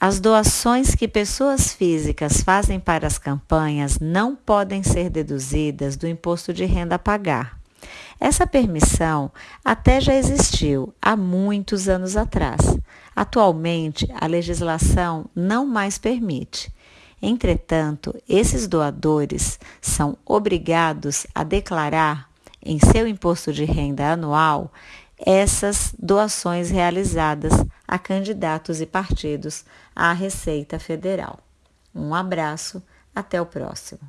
As doações que pessoas físicas fazem para as campanhas não podem ser deduzidas do imposto de renda a pagar. Essa permissão até já existiu há muitos anos atrás. Atualmente, a legislação não mais permite. Entretanto, esses doadores são obrigados a declarar em seu imposto de renda anual essas doações realizadas a candidatos e partidos à Receita Federal. Um abraço, até o próximo.